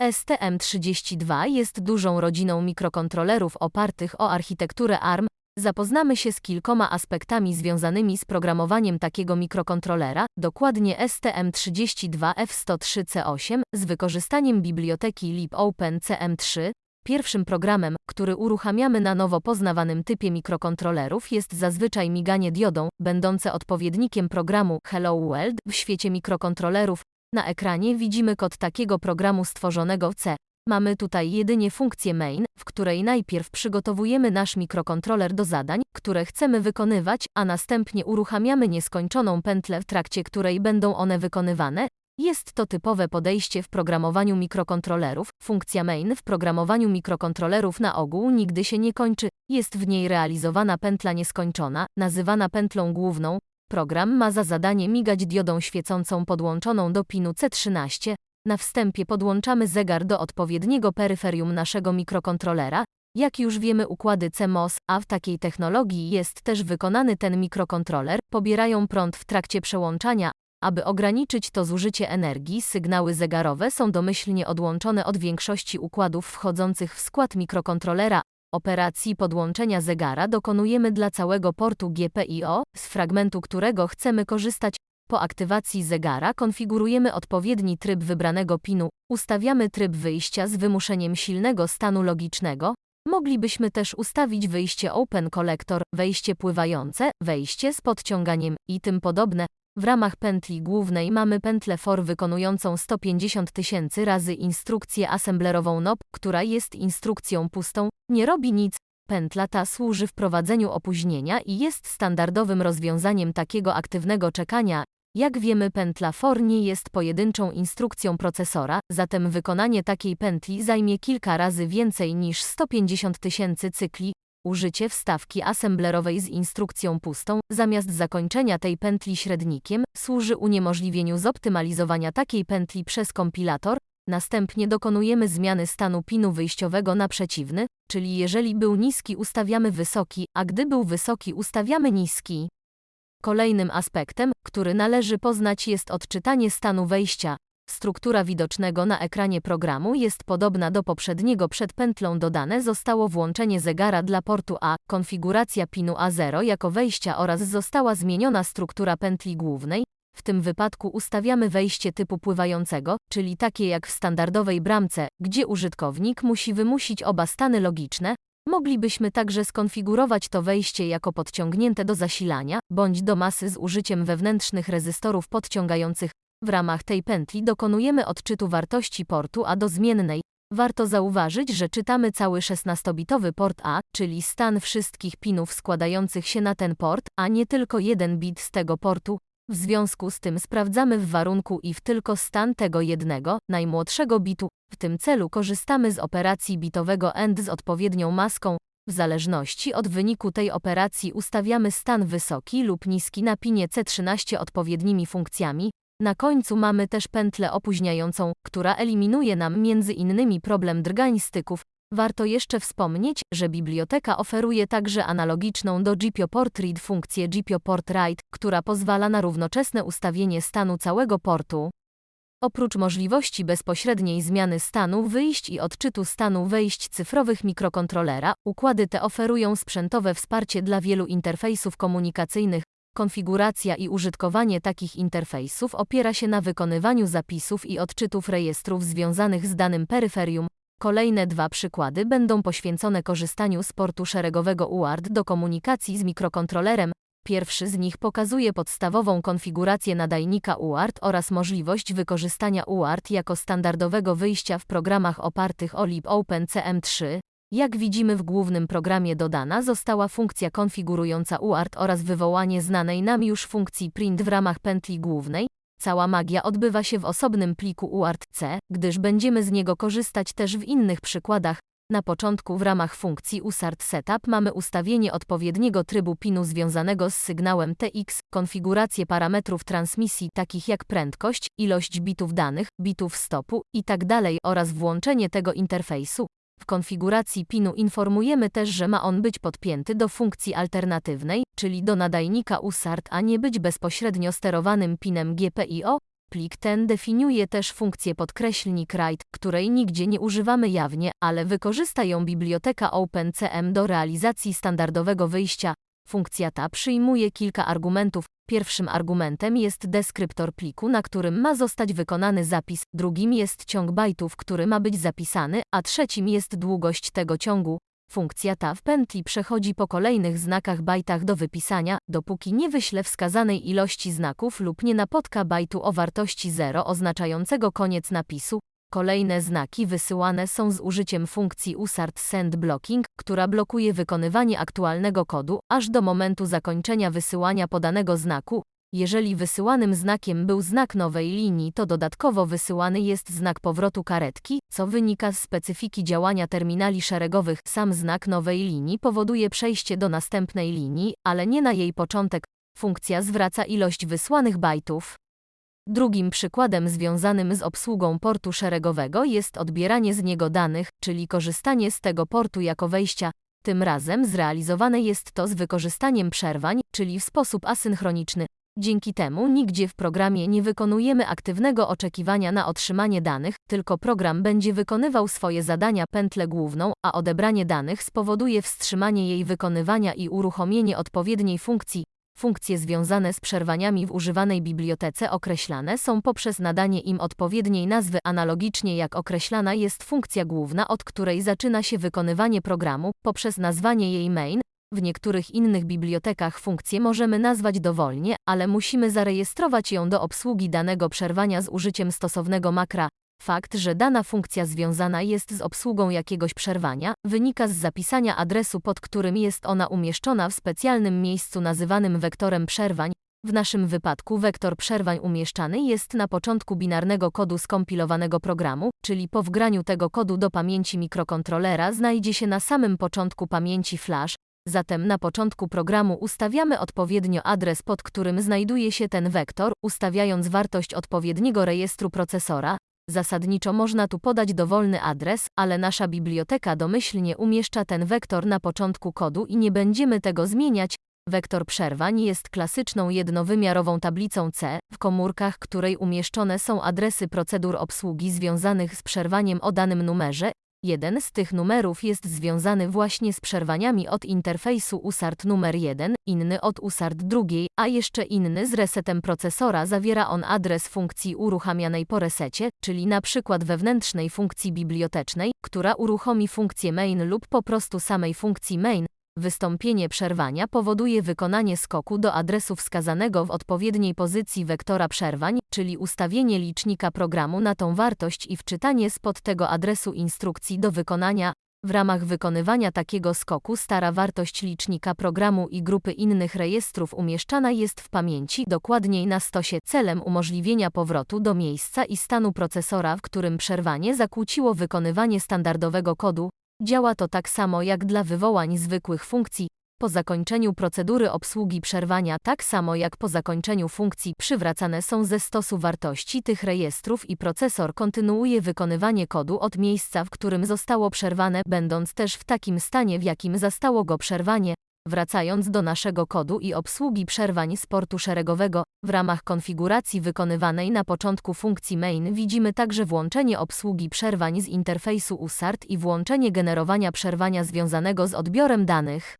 STM32 jest dużą rodziną mikrokontrolerów opartych o architekturę ARM. Zapoznamy się z kilkoma aspektami związanymi z programowaniem takiego mikrokontrolera, dokładnie STM32F103C8, z wykorzystaniem biblioteki libopen CM3. Pierwszym programem, który uruchamiamy na nowo poznawanym typie mikrokontrolerów jest zazwyczaj miganie diodą, będące odpowiednikiem programu Hello World w świecie mikrokontrolerów. Na ekranie widzimy kod takiego programu stworzonego w C. Mamy tutaj jedynie funkcję main, w której najpierw przygotowujemy nasz mikrokontroler do zadań, które chcemy wykonywać, a następnie uruchamiamy nieskończoną pętlę, w trakcie której będą one wykonywane. Jest to typowe podejście w programowaniu mikrokontrolerów. Funkcja main w programowaniu mikrokontrolerów na ogół nigdy się nie kończy, jest w niej realizowana pętla nieskończona, nazywana pętlą główną. Program ma za zadanie migać diodą świecącą podłączoną do pinu C13. Na wstępie podłączamy zegar do odpowiedniego peryferium naszego mikrokontrolera. Jak już wiemy układy CMOS, a w takiej technologii jest też wykonany ten mikrokontroler, pobierają prąd w trakcie przełączania. Aby ograniczyć to zużycie energii, sygnały zegarowe są domyślnie odłączone od większości układów wchodzących w skład mikrokontrolera. Operacji podłączenia zegara dokonujemy dla całego portu GPIO, z fragmentu którego chcemy korzystać. Po aktywacji zegara konfigurujemy odpowiedni tryb wybranego pinu, ustawiamy tryb wyjścia z wymuszeniem silnego stanu logicznego. Moglibyśmy też ustawić wyjście Open Collector, wejście pływające, wejście z podciąganiem i tym podobne. W ramach pętli głównej mamy pętlę for wykonującą 150 tysięcy razy instrukcję assemblerową NOP, która jest instrukcją pustą, nie robi nic. Pętla ta służy wprowadzeniu opóźnienia i jest standardowym rozwiązaniem takiego aktywnego czekania. Jak wiemy pętla for nie jest pojedynczą instrukcją procesora, zatem wykonanie takiej pętli zajmie kilka razy więcej niż 150 tysięcy cykli. Użycie wstawki assemblerowej z instrukcją pustą, zamiast zakończenia tej pętli średnikiem, służy uniemożliwieniu zoptymalizowania takiej pętli przez kompilator. Następnie dokonujemy zmiany stanu pinu wyjściowego na przeciwny, czyli jeżeli był niski ustawiamy wysoki, a gdy był wysoki ustawiamy niski. Kolejnym aspektem, który należy poznać jest odczytanie stanu wejścia. Struktura widocznego na ekranie programu jest podobna do poprzedniego przed pętlą dodane zostało włączenie zegara dla portu A, konfiguracja pinu A0 jako wejścia oraz została zmieniona struktura pętli głównej. W tym wypadku ustawiamy wejście typu pływającego, czyli takie jak w standardowej bramce, gdzie użytkownik musi wymusić oba stany logiczne. Moglibyśmy także skonfigurować to wejście jako podciągnięte do zasilania, bądź do masy z użyciem wewnętrznych rezystorów podciągających. W ramach tej pętli dokonujemy odczytu wartości portu A do zmiennej. Warto zauważyć, że czytamy cały 16-bitowy port A, czyli stan wszystkich pinów składających się na ten port, a nie tylko jeden bit z tego portu. W związku z tym sprawdzamy w warunku if tylko stan tego jednego, najmłodszego bitu. W tym celu korzystamy z operacji bitowego AND z odpowiednią maską. W zależności od wyniku tej operacji ustawiamy stan wysoki lub niski na pinie C13 odpowiednimi funkcjami. Na końcu mamy też pętlę opóźniającą, która eliminuje nam między innymi problem drgań styków. Warto jeszcze wspomnieć, że biblioteka oferuje także analogiczną do GPIO Port Read funkcję GPIO Port Write, która pozwala na równoczesne ustawienie stanu całego portu. Oprócz możliwości bezpośredniej zmiany stanu wyjść i odczytu stanu wejść cyfrowych mikrokontrolera, układy te oferują sprzętowe wsparcie dla wielu interfejsów komunikacyjnych. Konfiguracja i użytkowanie takich interfejsów opiera się na wykonywaniu zapisów i odczytów rejestrów związanych z danym peryferium. Kolejne dwa przykłady będą poświęcone korzystaniu z portu szeregowego UART do komunikacji z mikrokontrolerem. Pierwszy z nich pokazuje podstawową konfigurację nadajnika UART oraz możliwość wykorzystania UART jako standardowego wyjścia w programach opartych o libopen CM3. Jak widzimy w głównym programie dodana została funkcja konfigurująca UART oraz wywołanie znanej nam już funkcji print w ramach pętli głównej. Cała magia odbywa się w osobnym pliku UART-C, gdyż będziemy z niego korzystać też w innych przykładach. Na początku w ramach funkcji USART Setup mamy ustawienie odpowiedniego trybu pinu związanego z sygnałem TX, konfigurację parametrów transmisji takich jak prędkość, ilość bitów danych, bitów stopu itd. Tak oraz włączenie tego interfejsu. W konfiguracji pinu informujemy też, że ma on być podpięty do funkcji alternatywnej, czyli do nadajnika USART, a nie być bezpośrednio sterowanym pinem GPIO. Plik ten definiuje też funkcję podkreślnik write, której nigdzie nie używamy jawnie, ale wykorzysta ją biblioteka OpenCM do realizacji standardowego wyjścia. Funkcja ta przyjmuje kilka argumentów. Pierwszym argumentem jest deskryptor pliku, na którym ma zostać wykonany zapis, drugim jest ciąg bajtów, który ma być zapisany, a trzecim jest długość tego ciągu. Funkcja ta w pętli przechodzi po kolejnych znakach bajtach do wypisania, dopóki nie wyśle wskazanej ilości znaków lub nie napotka bajtu o wartości 0 oznaczającego koniec napisu. Kolejne znaki wysyłane są z użyciem funkcji usart send blocking, która blokuje wykonywanie aktualnego kodu, aż do momentu zakończenia wysyłania podanego znaku. Jeżeli wysyłanym znakiem był znak nowej linii, to dodatkowo wysyłany jest znak powrotu karetki, co wynika z specyfiki działania terminali szeregowych. Sam znak nowej linii powoduje przejście do następnej linii, ale nie na jej początek. Funkcja zwraca ilość wysłanych bajtów. Drugim przykładem związanym z obsługą portu szeregowego jest odbieranie z niego danych, czyli korzystanie z tego portu jako wejścia. Tym razem zrealizowane jest to z wykorzystaniem przerwań, czyli w sposób asynchroniczny. Dzięki temu nigdzie w programie nie wykonujemy aktywnego oczekiwania na otrzymanie danych, tylko program będzie wykonywał swoje zadania pętlę główną, a odebranie danych spowoduje wstrzymanie jej wykonywania i uruchomienie odpowiedniej funkcji. Funkcje związane z przerwaniami w używanej bibliotece określane są poprzez nadanie im odpowiedniej nazwy analogicznie jak określana jest funkcja główna, od której zaczyna się wykonywanie programu, poprzez nazwanie jej main. W niektórych innych bibliotekach funkcję możemy nazwać dowolnie, ale musimy zarejestrować ją do obsługi danego przerwania z użyciem stosownego makra. Fakt, że dana funkcja związana jest z obsługą jakiegoś przerwania, wynika z zapisania adresu, pod którym jest ona umieszczona w specjalnym miejscu nazywanym wektorem przerwań. W naszym wypadku wektor przerwań umieszczany jest na początku binarnego kodu skompilowanego programu, czyli po wgraniu tego kodu do pamięci mikrokontrolera znajdzie się na samym początku pamięci flash, Zatem na początku programu ustawiamy odpowiednio adres, pod którym znajduje się ten wektor, ustawiając wartość odpowiedniego rejestru procesora, Zasadniczo można tu podać dowolny adres, ale nasza biblioteka domyślnie umieszcza ten wektor na początku kodu i nie będziemy tego zmieniać. Wektor przerwań jest klasyczną jednowymiarową tablicą C, w komórkach której umieszczone są adresy procedur obsługi związanych z przerwaniem o danym numerze Jeden z tych numerów jest związany właśnie z przerwaniami od interfejsu USART numer 1, inny od USART drugiej, a jeszcze inny z resetem procesora zawiera on adres funkcji uruchamianej po resecie, czyli na przykład wewnętrznej funkcji bibliotecznej, która uruchomi funkcję main lub po prostu samej funkcji main, Wystąpienie przerwania powoduje wykonanie skoku do adresu wskazanego w odpowiedniej pozycji wektora przerwań, czyli ustawienie licznika programu na tą wartość i wczytanie spod tego adresu instrukcji do wykonania. W ramach wykonywania takiego skoku stara wartość licznika programu i grupy innych rejestrów umieszczana jest w pamięci, dokładniej na stosie, celem umożliwienia powrotu do miejsca i stanu procesora, w którym przerwanie zakłóciło wykonywanie standardowego kodu, Działa to tak samo jak dla wywołań zwykłych funkcji. Po zakończeniu procedury obsługi przerwania, tak samo jak po zakończeniu funkcji, przywracane są ze stosu wartości tych rejestrów i procesor kontynuuje wykonywanie kodu od miejsca, w którym zostało przerwane, będąc też w takim stanie, w jakim zastało go przerwanie. Wracając do naszego kodu i obsługi przerwań z portu szeregowego, w ramach konfiguracji wykonywanej na początku funkcji main widzimy także włączenie obsługi przerwań z interfejsu USART i włączenie generowania przerwania związanego z odbiorem danych.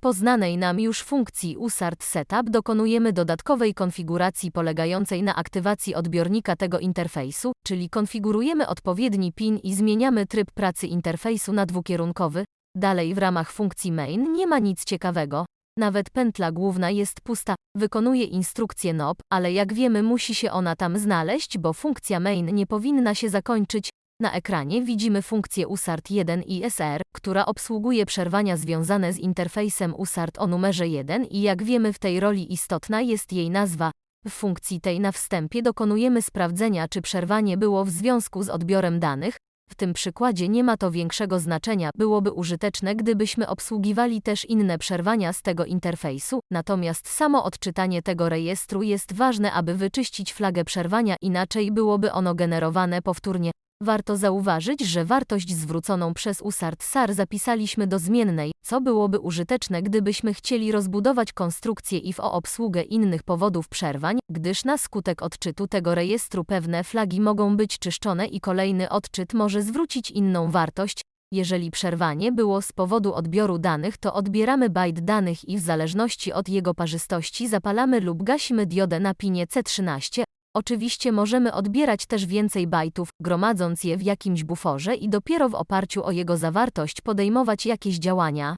Po znanej nam już funkcji USART Setup dokonujemy dodatkowej konfiguracji polegającej na aktywacji odbiornika tego interfejsu, czyli konfigurujemy odpowiedni PIN i zmieniamy tryb pracy interfejsu na dwukierunkowy, Dalej w ramach funkcji main nie ma nic ciekawego. Nawet pętla główna jest pusta, wykonuje instrukcję NOP, ale jak wiemy musi się ona tam znaleźć, bo funkcja main nie powinna się zakończyć. Na ekranie widzimy funkcję USART 1 i SR, która obsługuje przerwania związane z interfejsem USART o numerze 1 i jak wiemy w tej roli istotna jest jej nazwa. W funkcji tej na wstępie dokonujemy sprawdzenia, czy przerwanie było w związku z odbiorem danych, w tym przykładzie nie ma to większego znaczenia, byłoby użyteczne, gdybyśmy obsługiwali też inne przerwania z tego interfejsu, natomiast samo odczytanie tego rejestru jest ważne, aby wyczyścić flagę przerwania, inaczej byłoby ono generowane powtórnie. Warto zauważyć, że wartość zwróconą przez USART SAR zapisaliśmy do zmiennej, co byłoby użyteczne gdybyśmy chcieli rozbudować konstrukcję IF o obsługę innych powodów przerwań, gdyż na skutek odczytu tego rejestru pewne flagi mogą być czyszczone i kolejny odczyt może zwrócić inną wartość. Jeżeli przerwanie było z powodu odbioru danych, to odbieramy byte danych i w zależności od jego parzystości zapalamy lub gasimy diodę na pinie C13. Oczywiście możemy odbierać też więcej bajtów, gromadząc je w jakimś buforze i dopiero w oparciu o jego zawartość podejmować jakieś działania.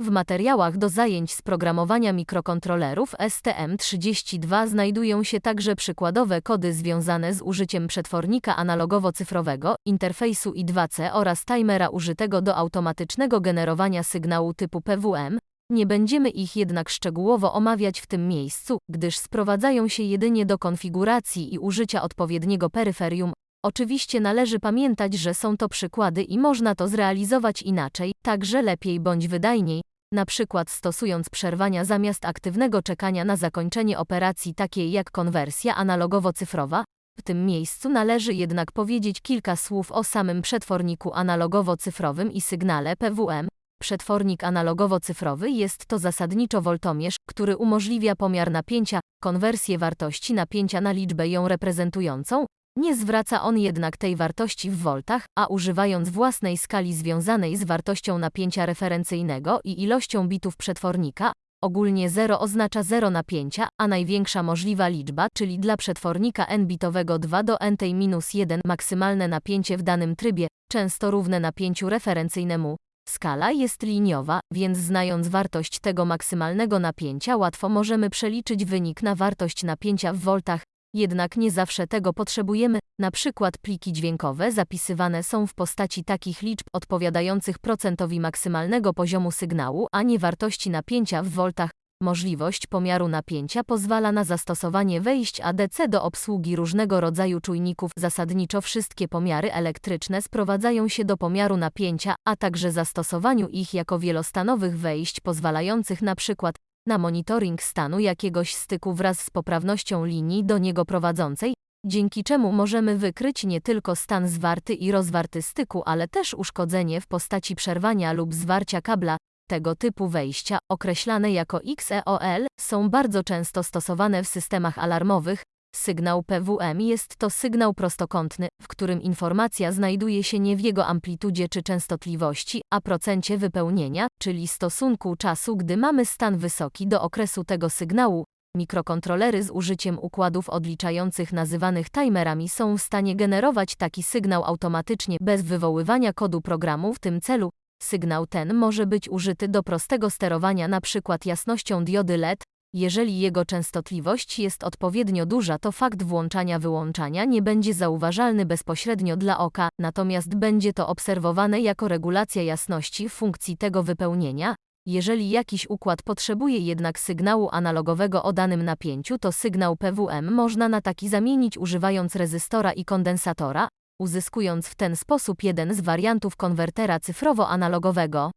W materiałach do zajęć z programowania mikrokontrolerów STM32 znajdują się także przykładowe kody związane z użyciem przetwornika analogowo-cyfrowego, interfejsu I2C oraz timera użytego do automatycznego generowania sygnału typu PWM. Nie będziemy ich jednak szczegółowo omawiać w tym miejscu, gdyż sprowadzają się jedynie do konfiguracji i użycia odpowiedniego peryferium. Oczywiście należy pamiętać, że są to przykłady i można to zrealizować inaczej, także lepiej bądź wydajniej, na przykład stosując przerwania zamiast aktywnego czekania na zakończenie operacji takiej jak konwersja analogowo-cyfrowa. W tym miejscu należy jednak powiedzieć kilka słów o samym przetworniku analogowo-cyfrowym i sygnale PWM. Przetwornik analogowo-cyfrowy jest to zasadniczo woltomierz, który umożliwia pomiar napięcia, konwersję wartości napięcia na liczbę ją reprezentującą. Nie zwraca on jednak tej wartości w voltach, a używając własnej skali związanej z wartością napięcia referencyjnego i ilością bitów przetwornika, ogólnie 0 oznacza 0 napięcia, a największa możliwa liczba, czyli dla przetwornika n-bitowego 2 do n-1 maksymalne napięcie w danym trybie, często równe napięciu referencyjnemu. Skala jest liniowa, więc znając wartość tego maksymalnego napięcia łatwo możemy przeliczyć wynik na wartość napięcia w voltach, jednak nie zawsze tego potrzebujemy, na przykład pliki dźwiękowe zapisywane są w postaci takich liczb odpowiadających procentowi maksymalnego poziomu sygnału, a nie wartości napięcia w voltach. Możliwość pomiaru napięcia pozwala na zastosowanie wejść ADC do obsługi różnego rodzaju czujników. Zasadniczo wszystkie pomiary elektryczne sprowadzają się do pomiaru napięcia, a także zastosowaniu ich jako wielostanowych wejść pozwalających na przykład na monitoring stanu jakiegoś styku wraz z poprawnością linii do niego prowadzącej, dzięki czemu możemy wykryć nie tylko stan zwarty i rozwarty styku, ale też uszkodzenie w postaci przerwania lub zwarcia kabla. Tego typu wejścia, określane jako XEOL, są bardzo często stosowane w systemach alarmowych. Sygnał PWM jest to sygnał prostokątny, w którym informacja znajduje się nie w jego amplitudzie czy częstotliwości, a procencie wypełnienia, czyli stosunku czasu, gdy mamy stan wysoki do okresu tego sygnału. Mikrokontrolery z użyciem układów odliczających nazywanych timerami są w stanie generować taki sygnał automatycznie bez wywoływania kodu programu w tym celu. Sygnał ten może być użyty do prostego sterowania np. jasnością diody LED. Jeżeli jego częstotliwość jest odpowiednio duża, to fakt włączania-wyłączania nie będzie zauważalny bezpośrednio dla oka, natomiast będzie to obserwowane jako regulacja jasności funkcji tego wypełnienia. Jeżeli jakiś układ potrzebuje jednak sygnału analogowego o danym napięciu, to sygnał PWM można na taki zamienić używając rezystora i kondensatora, uzyskując w ten sposób jeden z wariantów konwertera cyfrowo-analogowego.